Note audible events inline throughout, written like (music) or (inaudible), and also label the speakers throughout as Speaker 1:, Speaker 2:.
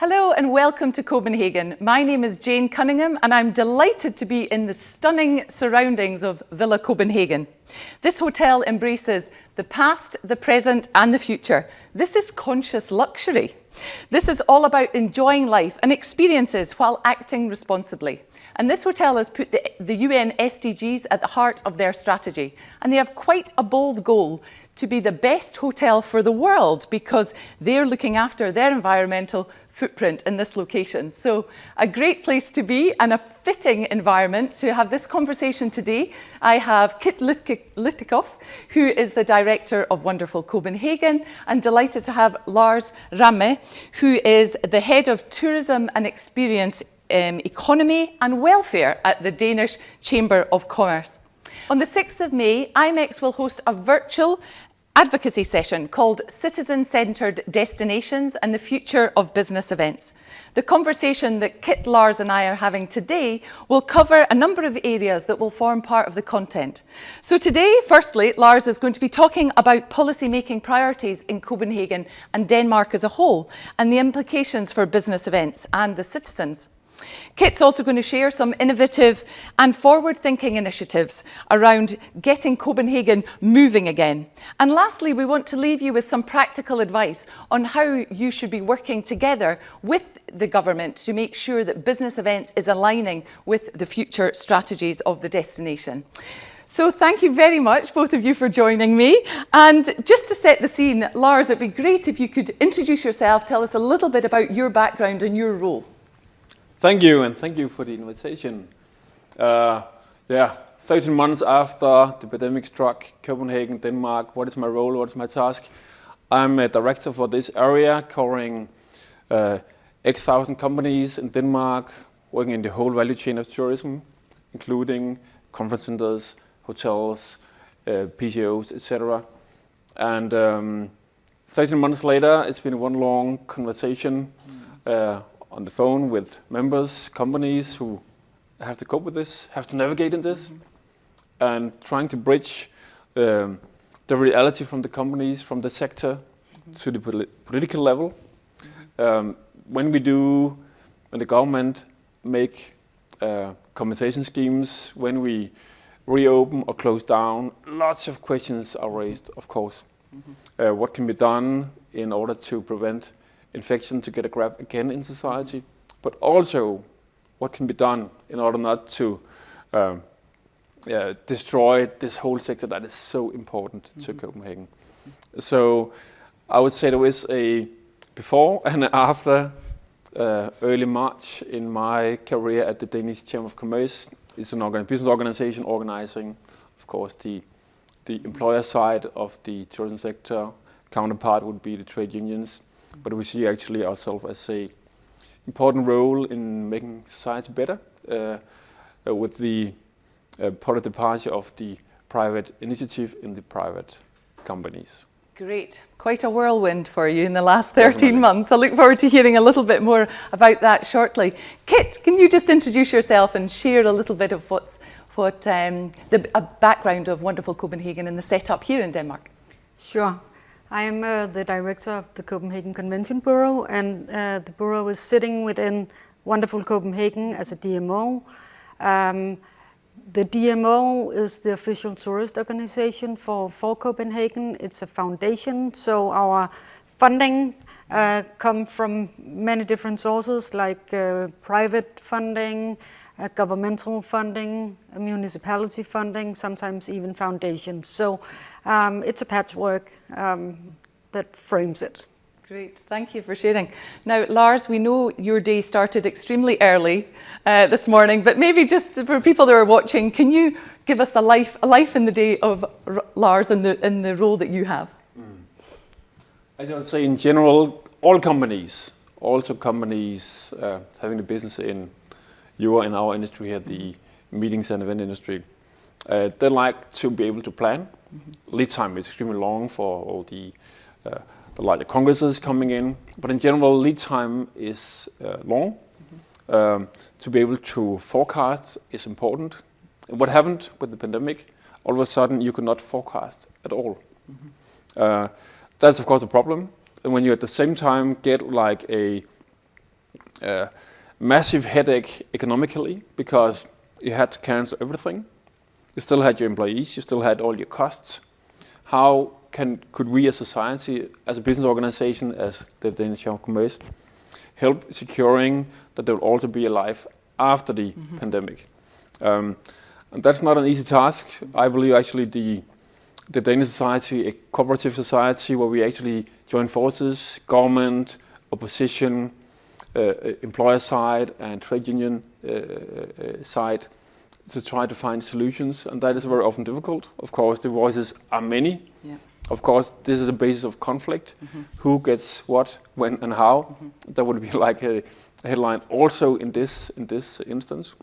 Speaker 1: Hello and welcome to Copenhagen. My name is Jane Cunningham and I'm delighted to be in the stunning surroundings of Villa Copenhagen. This hotel embraces the past, the present and the future. This is conscious luxury. This is all about enjoying life and experiences while acting responsibly. And this hotel has put the, the UN SDGs at the heart of their strategy. And they have quite a bold goal to be the best hotel for the world because they're looking after their environmental footprint in this location. So a great place to be and a fitting environment to have this conversation today. I have Kit Lykketoft, who is the director of Wonderful Copenhagen, and delighted to have Lars Ramme, who is the head of tourism and experience um, economy and welfare at the Danish Chamber of Commerce. On the 6th of May, IMEX will host a virtual advocacy session called Citizen-Centred Destinations and the Future of Business Events. The conversation that Kit, Lars and I are having today will cover a number of areas that will form part of the content. So today, firstly, Lars is going to be talking about policy-making priorities in Copenhagen and Denmark as a whole and the implications for business events and the citizens. Kit's also going to share some innovative and forward-thinking initiatives around getting Copenhagen moving again. And lastly, we want to leave you with some practical advice on how you should be working together with the government to make sure that business events is aligning with the future strategies of the destination. So thank you very much, both of you, for joining me. And just to set the scene, Lars, it'd be great if you could introduce yourself, tell us a little bit about your background and your role.
Speaker 2: Thank you, and thank you for the invitation. Uh, yeah, 13 months after the pandemic struck Copenhagen, Denmark, what is my role, what is my task? I'm a director for this area covering uh, X thousand companies in Denmark, working in the whole value chain of tourism, including conference centers, hotels, uh, etc. And um, 13 months later, it's been one long conversation uh, on the phone with members, companies who have to cope with this, have to navigate in this, mm -hmm. and trying to bridge um, the reality from the companies, from the sector, mm -hmm. to the poli political level. Mm -hmm. um, when we do, when the government make uh, compensation schemes, when we reopen or close down, lots of questions are raised, of course. Uh, what can be done in order to prevent infection to get a grab again in society, but also what can be done in order not to um, uh, destroy this whole sector that is so important mm -hmm. to mm-hmm. Copenhagen. So I would say there was a before (laughs) and after uh, early March in my career at the Danish Chamber of Commerce. It's an organ business organization organizing, of course, the, the employer side of the tourism sector. Counterpart would be the trade unions but we see actually ourselves as a important role in making society better uh, uh, with the uh, part of departure of the private initiative in the private companies.
Speaker 1: Great. Quite a whirlwind for you in the last 13 Definitely. months. I look forward to hearing a little bit more about that shortly. Kit, can you just introduce yourself and share a little bit of what's what um, the background of Wonderful Copenhagen and the setup here in Denmark?
Speaker 3: Sure. I am uh, the director of the Copenhagen Convention Bureau and uh, the Bureau is sitting within Wonderful Copenhagen as a DMO. Um, the DMO is the official tourist organization for, for Copenhagen. It's a foundation, so our funding uh, come from many different sources like uh, private funding, uh, governmental funding, municipality funding, sometimes even foundations. So um, it's a patchwork um, that frames it.
Speaker 1: Great, thank you for sharing. Now, Lars, we know your day started extremely early uh, this morning, but maybe just for people that are watching, can you give us a life, a life in the day of R Lars and the, in the role that you have? Mm.
Speaker 2: I would say in general, all companies, also companies uh, having a business in you are in our industry here, the meetings and event industry, uh, they like to be able to plan. Mm -hmm. Lead time is extremely long for all the, uh, the larger congresses coming in, but in general, lead time is uh, long. Mm -hmm. um, to be able to forecast is important. And what happened with the pandemic? All of a sudden, you could not forecast at all. Mm -hmm. that's of course a problem. And when you at the same time get like a uh, massive headache economically because you had to cancel everything. You still had your employees, you still had all your costs. How can could we as a society, as a business organization, as the Danish Chamber of Commerce, help securing that there will also be a life after the mm -hmm. pandemic? Um, and that's not an easy task. I believe actually the the Danish society, a cooperative society where we actually join forces, government, opposition, employer side and trade union uh, uh, side to try to find solutions and that is very often difficult. Of course the voices are many. Yeah. Of course this is a basis of conflict. Mm -hmm. Who gets what, when and how. Mm -hmm. That would be (laughs) like a, a headline also in this, in this instance.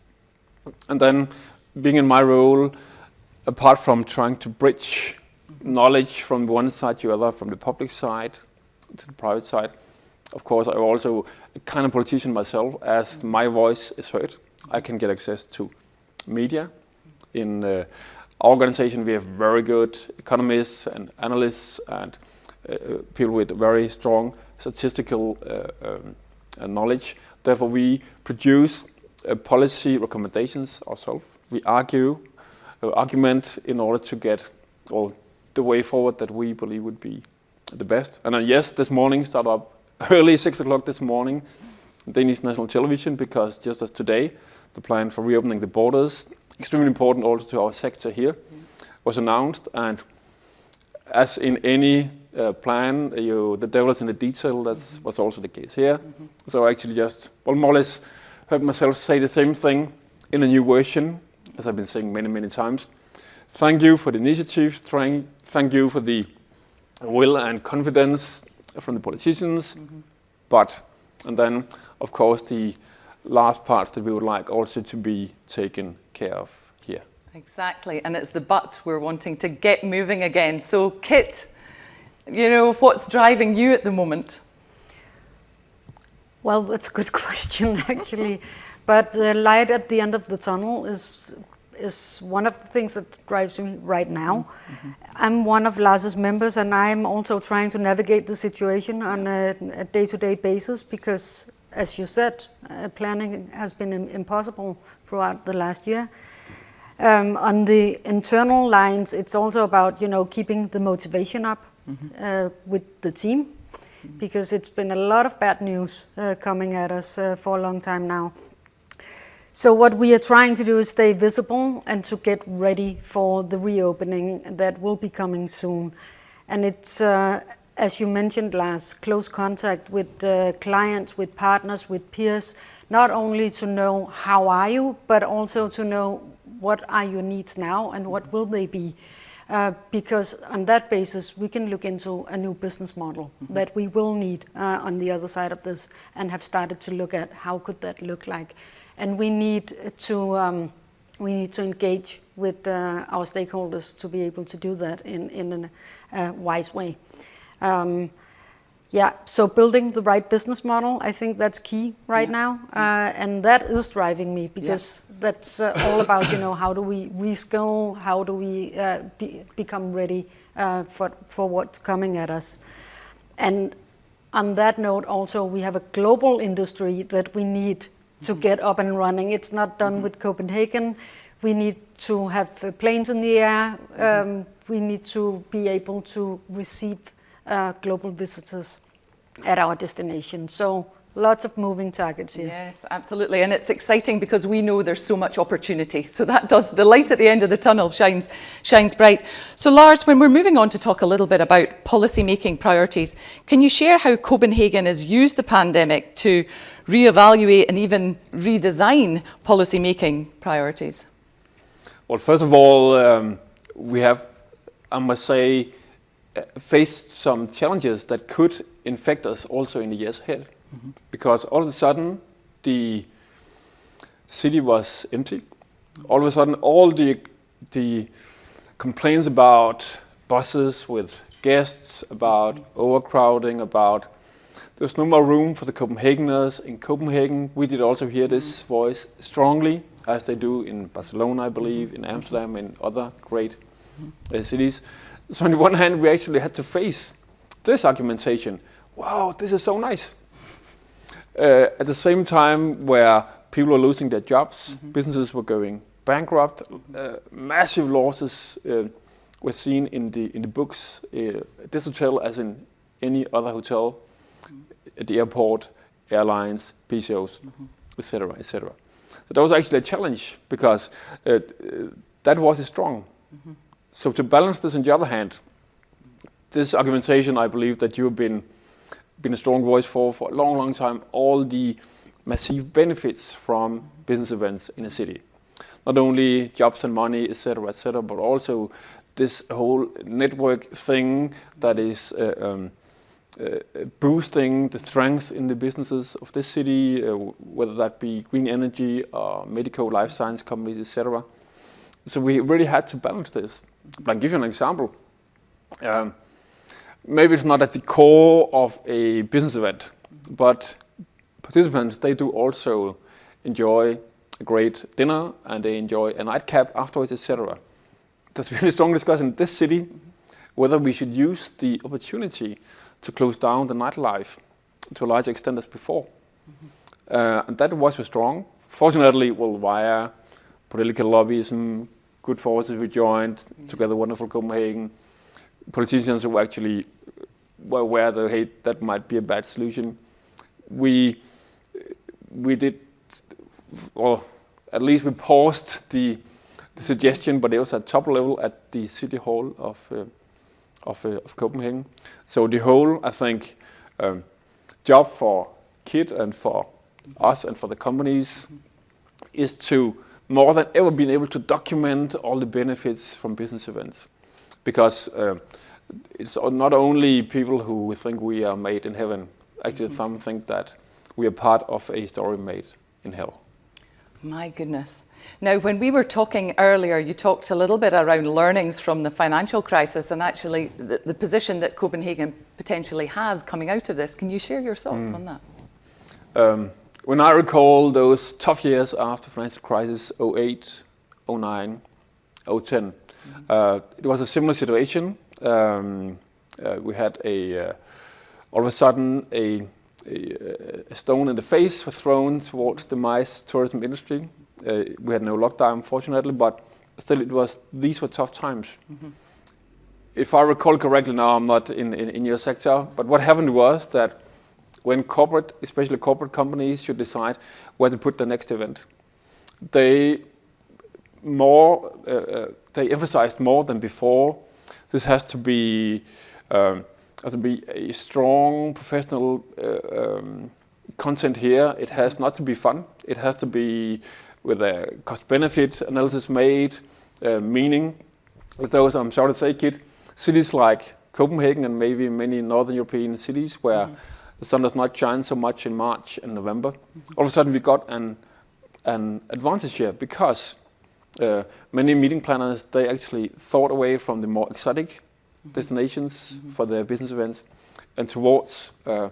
Speaker 2: And then being in my role, apart from trying to bridge knowledge from one side to the other, from the public side to the private side, of course, I'm also kind of politician myself. As my voice is heard, I can get access to media. In uh, our organization, we have very good economists and analysts and uh, people with very strong statistical uh, um, knowledge. Therefore, we produce uh, policy recommendations ourselves. We argue, uh, argument in order to get all the way forward that we believe would be the best. And uh, yes, this morning started up early, (laughs) 6 o'clock this morning, Danish national television, because just as today, the plan for reopening the borders, extremely important also to our sector here, was announced. And as in any uh, plan, you, the devil is in the detail, that mm -hmm. was also the case here. Mm -hmm. So I actually just, well, more or less heard myself say the same thing in a new version, as I've been saying many, many times. Thank you for the initiative. Thank you for the will and confidence from the politicians. Mm -hmm. But, and then, of course, the last part that we would like also to be taken care of here.
Speaker 1: Exactly, and it's the but we're wanting to get moving again. So, Kit, you know, what's driving you at the moment?
Speaker 3: Well, that's a good (laughs) question, actually. but the light at the end of the tunnel is is one of the things that drives me right now. Mm -hmm. I'm one of Lars's members and I'm also trying to navigate the situation on a day-to-day -day basis because, as you said, uh, planning has been impossible throughout the last year. Um, on the internal lines, it's also about, you know, keeping the motivation up mm -hmm. uh, with the team because it's been a lot of bad news uh, coming at us uh, for a long time now. So what we are trying to do is stay visible and to get ready for the reopening that will be coming soon. And it's, uh, as you mentioned Lars, close contact with uh, clients, with partners, with peers, not only to know how are you, but also to know what are your needs now and what will they be. Uh, because on that basis we can look into a new business model mm -hmm. that we will need uh, on the other side of this and have started to look at how could that look like. And we need to, um, we need to engage with uh, our stakeholders to be able to do that in, in a wise way. Um, yeah, so building the right business model, I think that's key right yeah. now, uh, and that is driving me because yeah. that's uh, all about you know how do we reskill, how do we uh, be, become ready uh, for for what's coming at us, and on that note, also we have a global industry that we need to mm -hmm. get up and running. It's not done mm -hmm. with Copenhagen. We need to have uh, planes in the air. Mm-hmm. Um, we need to be able to receive uh, global visitors at our destination. So lots of moving targets here.
Speaker 1: Yes, absolutely. And it's exciting because we know there's so much opportunity. So that does, the light at the end of the tunnel shines, shines bright. So Lars, when we're moving on to talk a little bit about policy making priorities, can you share how Copenhagen has used the pandemic to reevaluate and even redesign policy making priorities?
Speaker 2: Well, first of all, um, we have, I must say, uh, faced some challenges that could infect us also in the years ahead. Mm -hmm. Because all of a sudden, the city was empty. All of a sudden, all the, the complaints about buses with guests, about overcrowding, about there's no more room for the Copenhageners in Copenhagen. We did also hear this voice strongly, as they do in Barcelona, I believe, in Amsterdam, and other great uh, cities. So on the one hand, we actually had to face this argumentation. Wow, this is so nice. Uh, at the same time where people were losing their jobs, mm -hmm. businesses were going bankrupt, uh, massive losses uh, were seen in the in the books. Uh, this hotel, as in any other hotel, mm -hmm. at the airport, airlines, PCOs, etc., mm-hmm. etc. So that was actually a challenge because uh, uh, that was strong. Mm-hmm. So to balance this, on the other hand, this argumentation, I believe that you've been been a strong voice for for a long, long time. All the massive benefits from business events in a city, not only jobs and money, etc., etc., but also this whole network thing that is uh, um, uh, boosting the strengths in the businesses of this city, uh, whether that be green energy or medical life science companies, etc. So we really had to balance this. But I'll give you an example. Um, maybe it's not at the core of a business event, but participants, they do also enjoy a great dinner and they enjoy a nightcap afterwards, etc. There's a strong discussion in this city whether we should use the opportunity to close down the nightlife to a large extent as before. Uh, and that was strong. Fortunately, well, via political lobbyism, good forces we joined, mm -hmm. together wonderful Copenhagen, politicians who actually were aware that, hey, that might be a bad solution. We, we did, well, at least we paused the, the suggestion, but it was at top level at the city hall of uh, of, uh, of Copenhagen. So the whole, I think, um, job for Kit and for us and for the companies is to more than ever being able to document all the benefits from business events. Because uh, it's not only people who think we are made in heaven, actually mm -hmm. some think that we are part of a story made in hell.
Speaker 1: My goodness. Now, when we were talking earlier, you talked a little bit around learnings from the financial crisis and actually the, the position that Copenhagen potentially has coming out of this. Can you share your thoughts mm. on that?
Speaker 2: Um, when I recall those tough years after financial crisis, 08, 09, 010, mm -hmm. uh, it was a similar situation. Um, uh, we had a, uh, all of a sudden, a a, stone in the face was thrown towards the MICE tourism industry. Uh, we had no lockdown, fortunately, but still it was, these were tough times. Mm -hmm. If I recall correctly now, I'm not in, in, in, your sector, but what happened was that when corporate, especially corporate companies, should decide where to put the next event, they more, uh, uh, they emphasized more than before, this has to be um, has to be a strong professional uh, um, content here. It has not to be fun. It has to be with a cost-benefit analysis made, uh, meaning with those, I'm sorry to say, Kit, cities like Copenhagen and maybe many northern European cities where mm. the sun does not shine so much in March and November. Mm -hmm. All of a sudden we got an, an advantage here because uh, many meeting planners, they actually thought away from the more exotic destinations mm -hmm. for their business events and towards uh,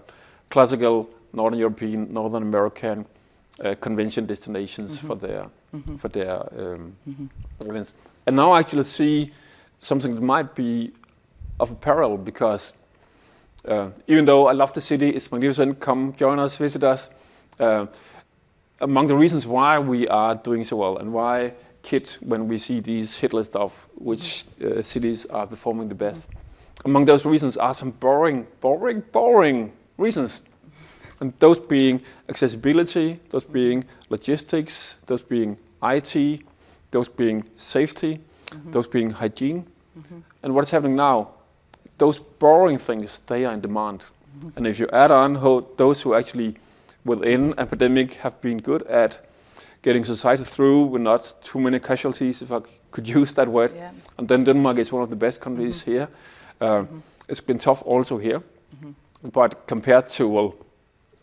Speaker 2: classical Northern European, Northern American uh, convention destinations mm -hmm. for their mm-hmm. for their um, mm-hmm. events. And now I actually see something that might be of a parallel because uh, even though I love the city, it's magnificent, come join us, visit us. Uh, among the reasons why we are doing so well and why Kit when we see these hit list of which uh, cities are performing the best. Among those reasons are some boring, boring, boring reasons. And those being accessibility, those being logistics, those being IT, those being safety, mm -hmm. those being hygiene. Mm -hmm. And what's happening now? Those boring things, they are in demand. Mm -hmm. And if you add on those who actually within a pandemic have been good at getting society through with not too many casualties, if I could use that word. Yeah. And then Denmark is one of the best countries mm -hmm. here. Um, mm -hmm. It's been tough also here, mm -hmm. but compared to well,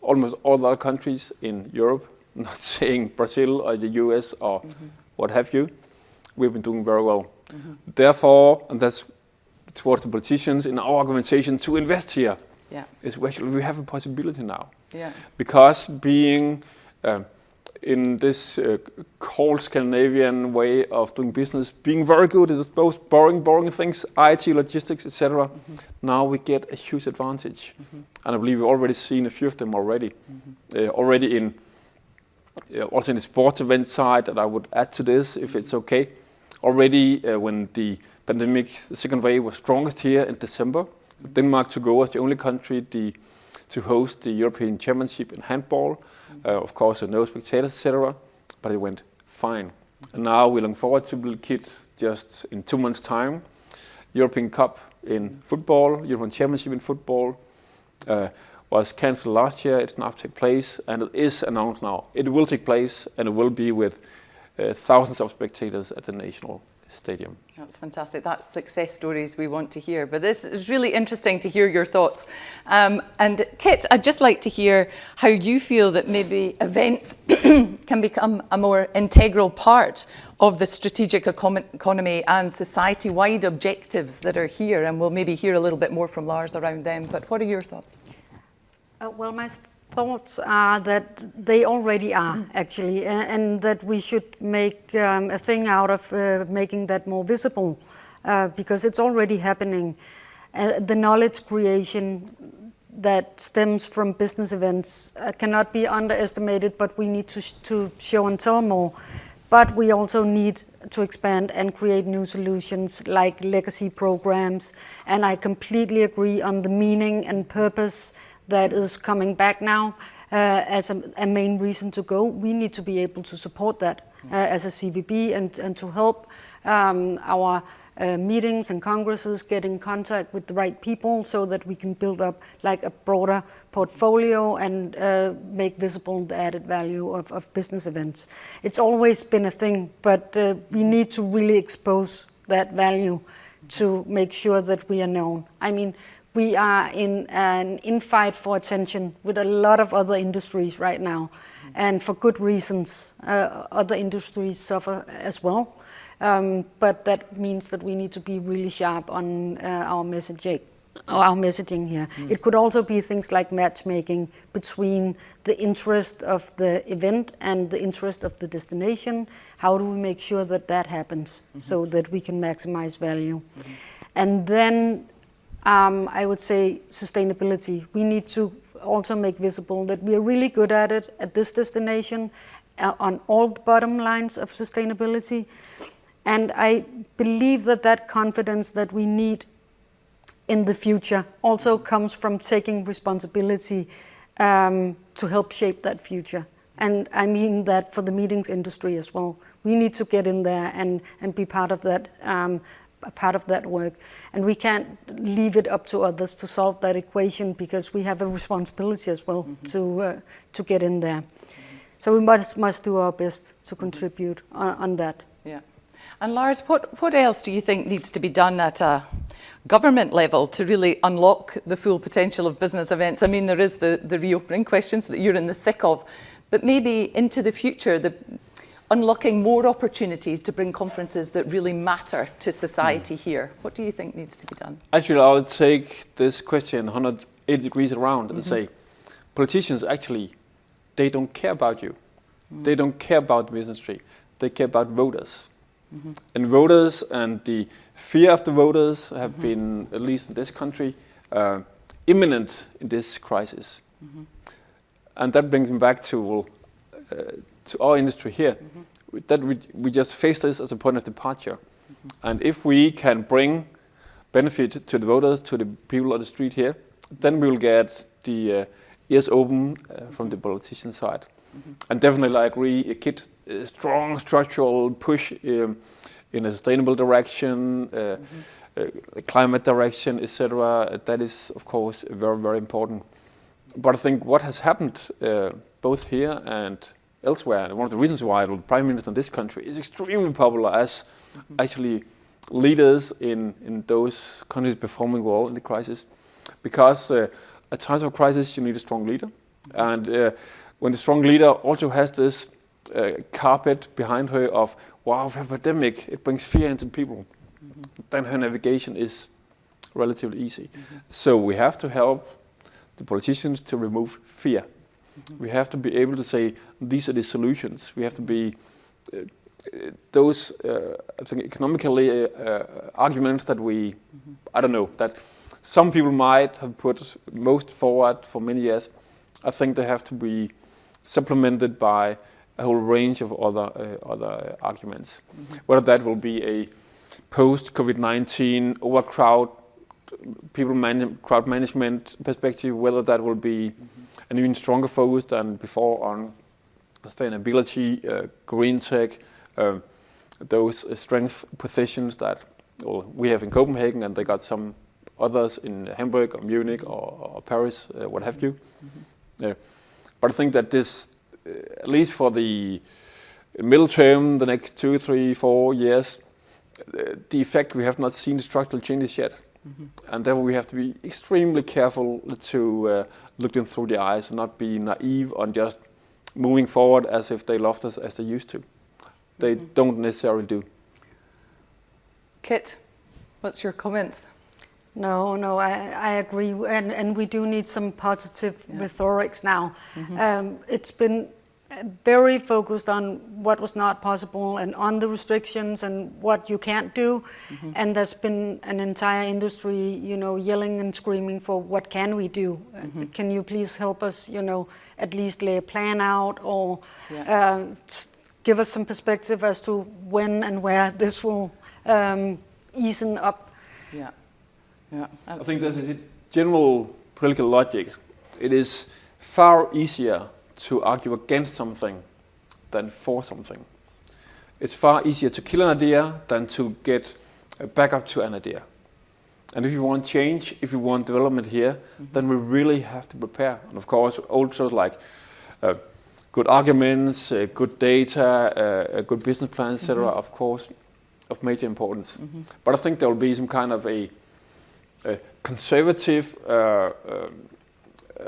Speaker 2: almost all other countries in Europe, (laughs) not saying Brazil or the US or mm-hmm. what have you, we've been doing very well. Mm-hmm. Therefore, and that's towards the politicians in our organization to invest here. Yeah. Is we have a possibility now. Yeah. Because being um, in this uh, cold Scandinavian way of doing business, being very good at those boring, boring things, IT, logistics, etc. Mm -hmm. Now we get a huge advantage, mm -hmm. and I believe we've already seen a few of them already, mm -hmm. uh, already in uh, also in the sports event side. that I would add to this, if it's okay, already uh, when the pandemic, the second wave was strongest here in December, Denmark to go as the only country the, to host the European Championship in handball. Uh, of course, no spectators, etc. But it went fine. And now we're looking forward to Bill Kid just in two months' time. European Cup in football, European Championship in football. Uh, was cancelled last year. It's now take place, and it is announced now. It will take place, and it will be with uh, thousands of spectators at the national stadium.
Speaker 1: That's fantastic. That's success stories we want to hear. But this is really interesting to hear your thoughts. Um, and Kit, I'd just like to hear how you feel that maybe events (clears throat) can become a more integral part of the strategic economy and society-wide objectives that are here. And we'll maybe hear a little bit more from Lars around them. But what are your thoughts?
Speaker 3: Uh, well, my thoughts are that they already are mm. actually and, and, that we should make um, a thing out of uh, making that more visible uh, because it's already happening. Uh, the knowledge creation that stems from business events uh, cannot be underestimated but we need to, sh to show and tell more. But we also need to expand and create new solutions like legacy programs and I completely agree on the meaning and purpose that is coming back now uh, as a, a, main reason to go. We need to be able to support that uh, as a CVB and, and to help um, our uh, meetings and congresses get in contact with the right people so that we can build up like a broader portfolio and uh, make visible the added value of, of, business events. It's always been a thing, but uh, we need to really expose that value to make sure that we are known. I mean, we are in an infight for attention with a lot of other industries right now. And for good reasons, uh, other industries suffer as well. Um, but that means that we need to be really sharp on uh, our messaging our messaging here. Mm. It could also be things like matchmaking between the interest of the event and the interest of the destination. How do we make sure that that happens mm -hmm. so that we can maximize value? Mm -hmm. And then um, I would say sustainability. We need to also make visible that we are really good at it at this destination uh, on all the bottom lines of sustainability. And I believe that that confidence that we need in the future also comes from taking responsibility um, to help shape that future. And I mean that for the meetings industry as well. We need to get in there and, and be part of that um, part of that work. And we can't leave it up to others to solve that equation because we have a responsibility as well mm -hmm. to, uh, to get in there. Mm -hmm. So we must, must do our best to contribute on, on that.
Speaker 1: Yeah. And Lars, what, what else do you think needs to be done at a government level to really unlock the full potential of business events? I mean, there is the, the reopening questions that you're in the thick of, but maybe into the future, the, unlocking more opportunities to bring conferences that really matter to society mm. here. What do you think needs to be done?
Speaker 2: Actually, I would take this question 180 degrees around and mm -hmm. say, politicians actually, they don't care about you. Mm. They don't care about the tree. They care about voters. -hmm. And voters and the fear of the voters have -hmm. been, at least in this country, uh, imminent in this crisis. And that brings me back to, well, uh, to our industry here, mm -hmm. that we, we just face this as a point of departure. Mm -hmm. And if we can bring benefit to the voters, to the people on the street here, then we will get the uh, ears open uh, from the politician side. Mm -hmm. And definitely I agree, a kid, a strong structural push um, in a sustainable direction, uh, uh, climate direction, etc. That is, of course, very, very important. But I think what has happened uh, both here and elsewhere. And one of the reasons why the prime minister in this country is extremely popular as actually leaders in, in those countries performing well in the crisis. Because uh, at times of crisis, you need a strong leader. And uh, when the strong leader also has this uh, carpet behind her of, wow, of epidemic, it brings fear into people, mm -hmm. then her navigation is relatively easy. Mm -hmm. So we have to help the politicians to remove fear We have to be able to say, these are the solutions. We have to be, uh, those, uh, I think, economically uh, uh, arguments that we, I don't know, that some people might have put most forward for many years, I think they have to be supplemented by a whole range of other uh, other arguments. Mm -hmm. Whether that will be a post COVID-19 overcrowd people man crowd management perspective, whether that will be mm -hmm. An even stronger focus than before on sustainability, uh, green tech, uh, those uh, strength positions that well, we have in Copenhagen, and they got some others in Hamburg or Munich or, or Paris, uh, what have you. Mm -hmm. but I think that this, uh, at least for the middle term, the next two, three, four years, uh, the effect we have not seen structural changes yet. Mm -hmm. And therefore we have to be extremely careful to uh, look them through the eyes and not be naive on just moving forward as if they loved us as they used to. They mm -hmm. don't necessarily do.
Speaker 1: Kit, what's your comments?
Speaker 3: No, no, I, I agree, and, and we do need some positive yeah. rhetorics now. Mm -hmm. um, it's been very focused on what was not possible and on the restrictions and what you can't do. Mm -hmm. And there's been an entire industry, you know, yelling and screaming for what can we do? Mm -hmm. Can you please help us, you know, at least lay a plan out or yeah. uh, give us some perspective as to when and where this will um, ease up.
Speaker 1: Yeah, yeah.
Speaker 2: I think there's a general political logic. It is far easier to argue against something than for something. It's far easier to kill an idea than to get back up to an idea. And if you want change, if you want development here, mm -hmm. then we really have to prepare. And of course, also like uh, good arguments, uh, good data, uh, a good business plan, etc. Mm -hmm. Of course, of major importance. Mm -hmm. But I think there will be some kind of a, a conservative uh, um,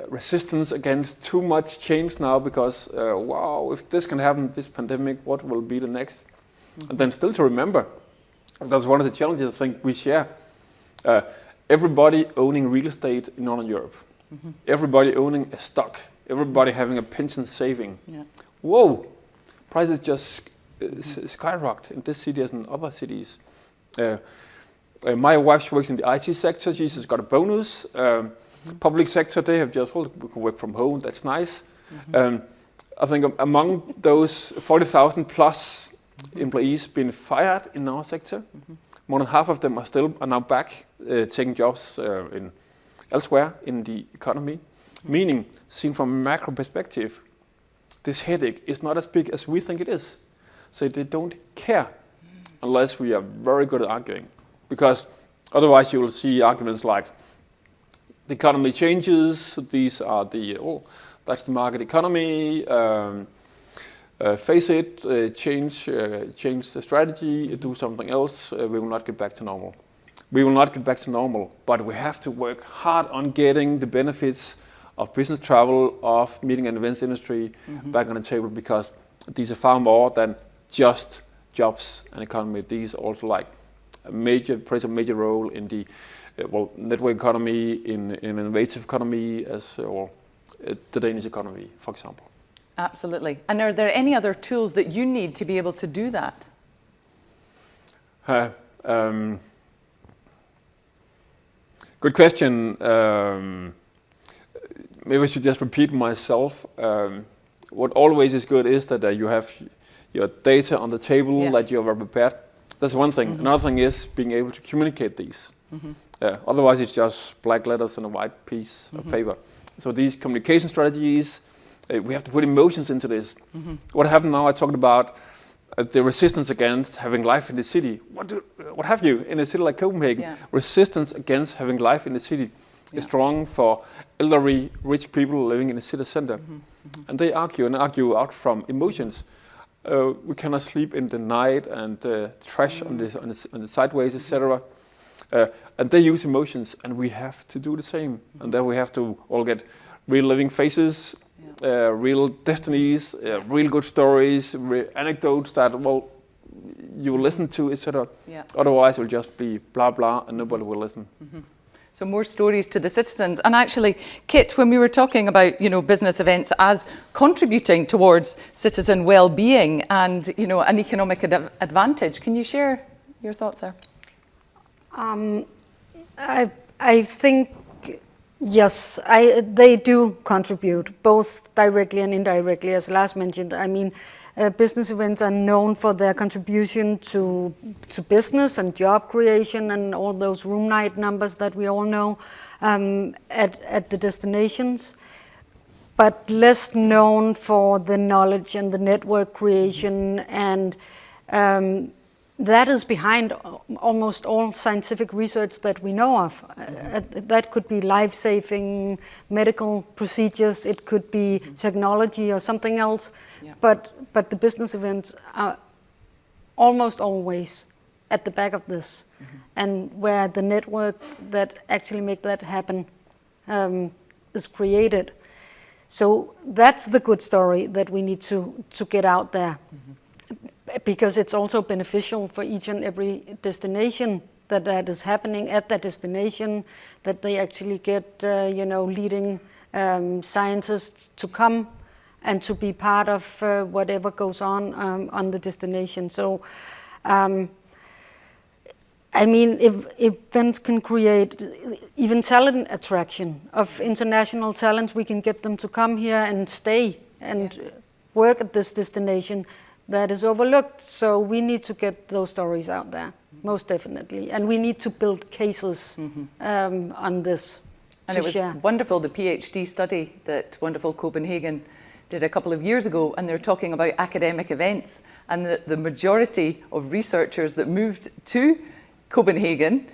Speaker 2: resistance against too much change now because, uh, wow, if this can happen, this pandemic, what will be the next? Mm -hmm. And then still to remember, that's one of the challenges I think we share. Uh, everybody owning real estate in Northern Europe, mm -hmm. everybody owning a stock, everybody having a pension saving. Yeah. Whoa, prices just uh, mm -hmm. skyrocketed in this city as in other cities. Uh, uh, my wife works in the IT sector. She's got a bonus. Um, -hmm. Public sector, they have just, well, we can work from home, that's nice. Mm -hmm. um, I think among those 40,000 plus mm -hmm. employees being fired in our sector, mm-hmm. more than half of them are still are now back uh, taking jobs uh, in elsewhere in the economy. Mm-hmm. Meaning, seen from a macro perspective, this headache is not as big as we think it is. So they don't care unless we are very good at arguing. Because otherwise you will see arguments like, the economy changes. These are the, oh, that's the market economy. Um, uh, face it, uh, change, uh, change the strategy, do something else. Uh, we will not get back to normal. We will not get back to normal, but we have to work hard on getting the benefits of business travel, of meeting and events industry mm -hmm. back on the table because these are far more than just jobs and economy. These also like a major, plays a major role in the well, network economy, in, in innovative economy, as or uh, the Danish economy, for example.
Speaker 1: Absolutely. And are there any other tools that you need to be able to do that?
Speaker 2: Uh, um, good question. Um, maybe I should just repeat myself. Um, what always is good is that uh, you have your data on the table, yeah. that you're prepared. That's one thing. Mm -hmm. Another thing is being able to communicate these. Mm -hmm. Yeah, otherwise it's just black letters on a white piece mm -hmm. of mm-hmm. paper. So these communication strategies, uh, we have to put emotions into this. Mm -hmm. What happened now, I talked about uh, the resistance against having life in the city. What, do, uh, what have you in a city like Copenhagen? Yeah. Resistance against having life in the city yeah. is strong for elderly, rich people living in the city center. Mm -hmm. And they argue and argue out from emotions. Uh, we cannot sleep in the night and uh, trash on, the, on, the, on the sideways, etc. Uh, and they use emotions, and we have to do the same. Mm -hmm. And then we have to all get real living faces, yeah. uh, real destinies, uh, real good stories, real anecdotes that well you listen to, etc. Yeah. Otherwise, it will just be blah blah, and nobody will listen. Mm -hmm.
Speaker 1: So more stories to the citizens. And actually, Kit, when we were talking about, you know, business events as contributing towards citizen well-being and, you know, an economic ad advantage, can you share your thoughts there?
Speaker 3: Um, I, I think, yes, I, they do contribute, both directly and indirectly, as Lars mentioned. I mean, uh, business events are known for their contribution to, to business and job creation and all those room night numbers that we all know um, at, at the destinations, but less known for the knowledge and the network creation and um, that is behind almost all scientific research that we know of. Uh, that could be life-saving medical procedures, it could be technology or something else, yeah. but, but the business events are almost always at the back of this. Mm -hmm. And where the network that actually make that happen um, is created. So that's the good story that we need to, to get out there. Mm -hmm because it's also beneficial for each and every destination that that is happening at that destination, that they actually get, uh, you know, leading um, scientists to come and to be part of uh, whatever goes on um, on the destination. So, um, I mean, if, if events can create even talent attraction of international talent, we can get them to come here and stay and yeah. work at this destination that is overlooked. So we need to get those stories out there, most definitely. And we need to build cases mm -hmm. um, on this.
Speaker 1: And it was share. wonderful, the PhD study that Wonderful Copenhagen did a couple of years ago, and they're talking about academic events. And the, the majority of researchers that moved to Copenhagen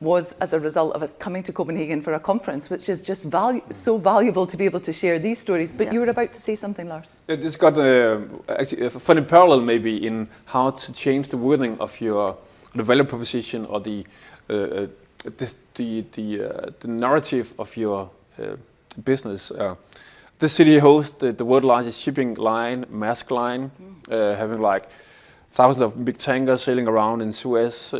Speaker 1: was as a result of coming to Copenhagen for a conference, which is just valu so valuable to be able to share these stories. But yeah. you were about to say something, Lars.
Speaker 2: It's got a, actually a funny parallel maybe in how to change the wording of your the value proposition or the uh, uh this, the the, uh, the narrative of your uh, business. Uh, this city hosts the, the world largest shipping line, Maersk Line, mm. having like thousands of big tankers sailing around in Suez,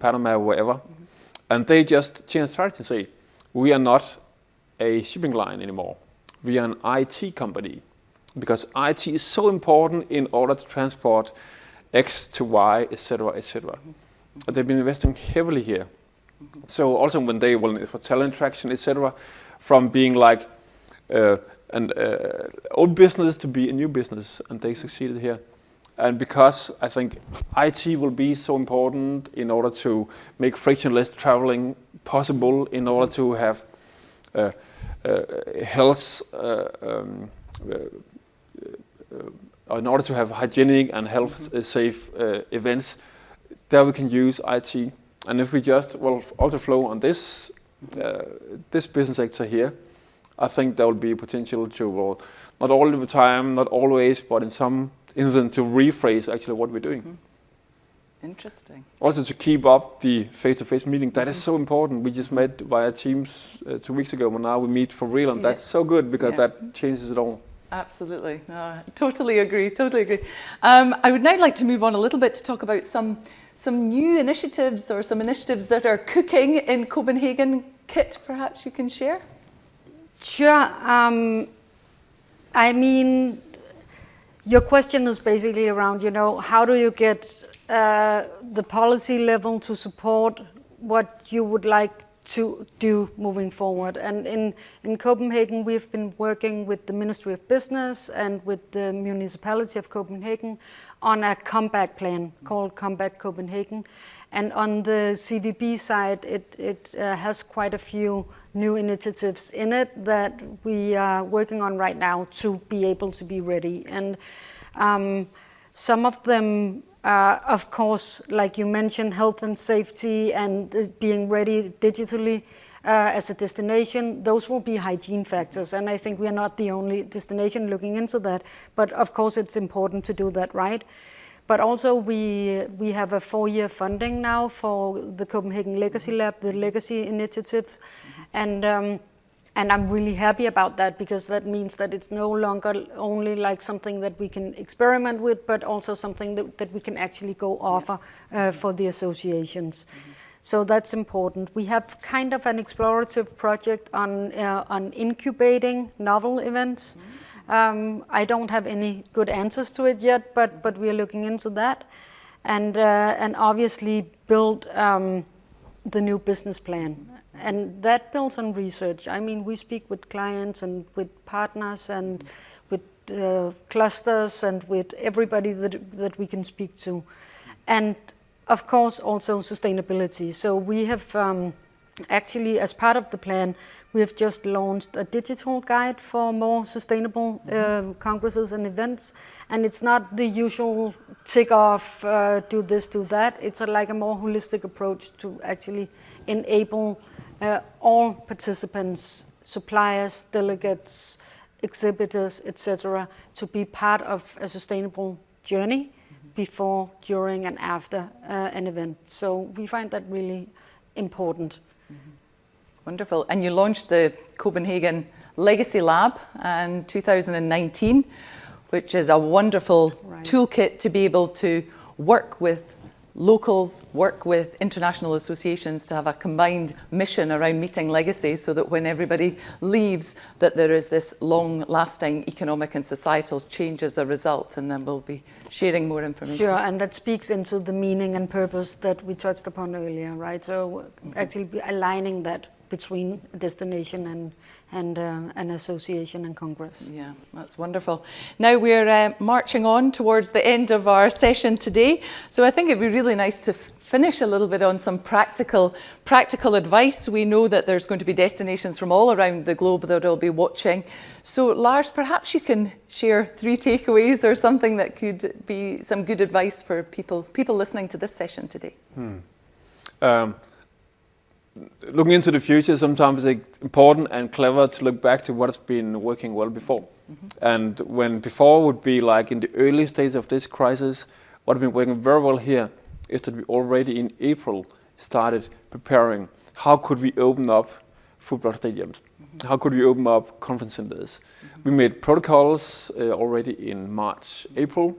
Speaker 2: Panama, wherever. Mm and they just changed strategy and say, we are not a shipping line anymore. We are an IT company because IT is so important in order to transport X to Y, etc., etc. Mm -hmm. They've been investing heavily here. Mm -hmm. So also when they will for talent traction, etc., from being like uh, an uh, old business to be a new business, and they succeeded here. And because I think IT will be so important in order to make frictionless traveling possible, in order to have uh, uh, health, uh, um, uh, uh, in order to have hygienic and health mm -hmm. safe events, there we can use IT. And if we just well also flow on this this business sector here, I think there will be potential to well, not all the time, not always, but in some incident to rephrase actually what we're doing. Mm -hmm.
Speaker 1: Interesting.
Speaker 2: Also to keep up the face-to-face -face meeting, that mm -hmm. is so important. We just met via Teams uh, two weeks ago, but now we meet for real, and yeah. that's so good because yeah. that changes it all.
Speaker 1: Absolutely. No, totally agree. Totally agree. Um, I would now like to move on a little bit to talk about some some new initiatives or some initiatives that are cooking in Copenhagen. Kit, perhaps you can share.
Speaker 3: Sure. Um, I mean, your question is basically around, you know, how do you get uh, the policy level to support what you would like to do moving forward. And in, in Copenhagen, we've been working with the Ministry of Business and with the municipality of Copenhagen on a comeback plan called Comeback Copenhagen. And on the CVB side, it, it uh, has quite a few new initiatives in it that we are working on right now to be able to be ready. And um, some of them, uh, of course, like you mentioned, health and safety and uh, being ready digitally uh, as a destination, those will be hygiene factors. And I think we are not the only destination looking into that. But of course, it's important to do that right. But also we, we have a four-year funding now for the Copenhagen Legacy Lab, the Legacy Initiative. Mm -hmm. And, um, and I'm really happy about that because that means that it's no longer only like something that we can experiment with, but also something that, that we can actually go offer uh, for the associations. Mm -hmm. So that's important. We have kind of an explorative project on, uh, on incubating novel events. Um, I don't have any good answers to it yet, but, but we are looking into that. And, uh, and obviously build um, the new business plan. And that builds on research. I mean, we speak with clients and with partners and with uh, clusters and with everybody that, that we can speak to. And of course, also sustainability. So we have um, actually, as part of the plan, we have just launched a digital guide for more sustainable uh, congresses and events. And it's not the usual tick off, uh, do this, do that. It's a, like a more holistic approach to actually enable uh, all participants, suppliers, delegates, exhibitors, etc., to be part of a sustainable journey before, during, and after uh, an event. So we find that really important.
Speaker 1: Wonderful. And you launched the Copenhagen Legacy Lab in 2019, which is a wonderful
Speaker 3: Right.
Speaker 1: toolkit to be able to work with locals, work with international associations to have a combined mission around meeting legacy so that when everybody leaves that there is this long-lasting economic and societal change as a result and then we'll be sharing more information.
Speaker 3: Sure, and that speaks into the meaning and purpose that we touched upon earlier, right? So mm-hmm. actually aligning that between destination and, and uh, an association and congress.
Speaker 1: Yeah, that's wonderful. Now we're uh, marching on towards the end of our session today. So I think it'd be really nice to finish a little bit on some practical, practical advice. We know that there's going to be destinations from all around the globe that will be watching. So Lars, perhaps you can share three takeaways or something that could be some good advice for people, people listening to this session today.
Speaker 2: Um, looking into the future, sometimes it's important and clever to look back to what has been working well before. Mm-hmm. And when before would be like in the early stage of this crisis, what has been working very well here is that we already in April started preparing how could we open up football stadiums? Mm-hmm. How could we open up conference centers? Mm-hmm. We made protocols uh, already in March, April,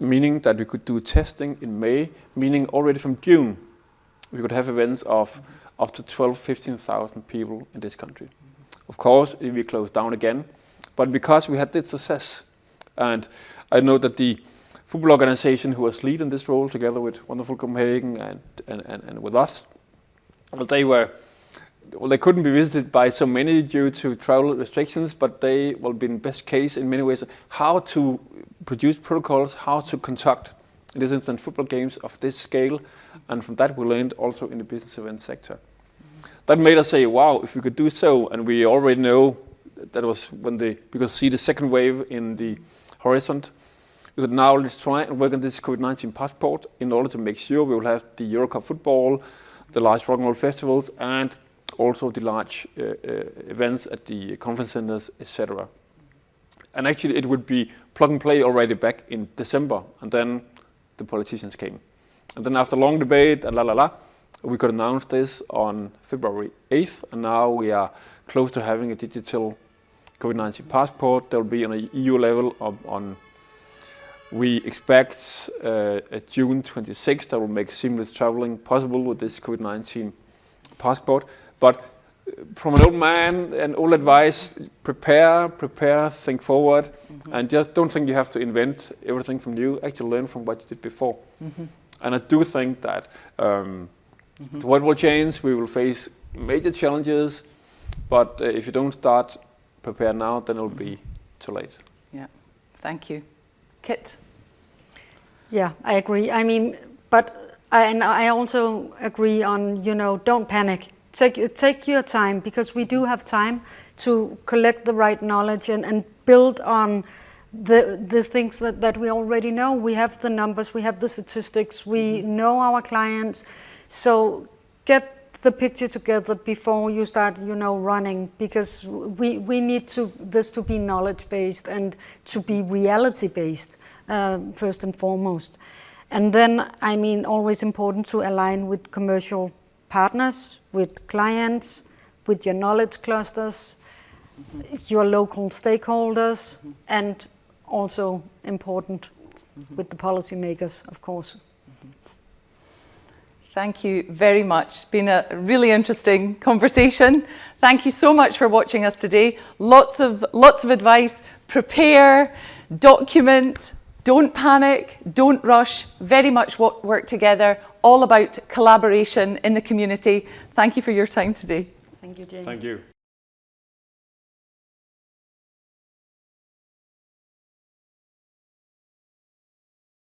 Speaker 2: meaning that we could do testing in May, meaning already from June we could have events of up to 12, 15,000 people in this country. Of course, we close down again, but because we had this success, and I know that the football organization who was leading this role together with Wonderful Copenhagen and, and, and, and with us, well, they were well, they couldn't be visited by so many due to travel restrictions, but they will be in best case in many ways how to produce protocols, how to conduct, this instance, football games of this scale, and from that we learned also in the business event sector. That made us say, wow, if we could do so, and we already know that was when the, because see the second wave in the horizon, we said now let's try and work on this COVID-19 passport in order to make sure we will have the Euro Cup football, the large rock and roll festivals, and also the large uh, uh, events at the conference centers, etc. And actually, it would be plug and play already back in December, and then the politicians came. And then after long debate and la la la, we could announce this on February 8th, and now we are close to having a digital COVID-19 passport. There will be on a EU level of, on we expect uh, June 26th that will make seamless traveling possible with this COVID-19 passport. But from an old man and old advice, prepare, prepare, think forward, mm-hmm. and just don't think you have to invent everything from new. Actually, learn from what you did before. Mm-hmm. And I do think that um, mm-hmm. the world will change. We will face major challenges, but uh, if you don't start prepare now, then it'll be too late.
Speaker 1: Yeah, thank you. Kit?
Speaker 3: Yeah, I agree. I mean, but I, and I also agree on you know don't panic. Take take your time because we do have time to collect the right knowledge and, and build on the the things that, that we already know. We have the numbers, we have the statistics, we know our clients. So get the picture together before you start, you know, running because we, we need to this to be knowledge based and to be reality based uh, first and foremost. And then, I mean, always important to align with commercial partners, with clients, with your knowledge clusters, your local stakeholders, and also important with the policymakers, of course.
Speaker 1: Thank you very much. It's Been a really interesting conversation. Thank you so much for watching us today. Lots of lots of advice. Prepare, document, don't panic, don't rush. Very much work together. All about collaboration in the community. Thank you for your time today.
Speaker 3: Thank you, Jane.
Speaker 2: Thank you.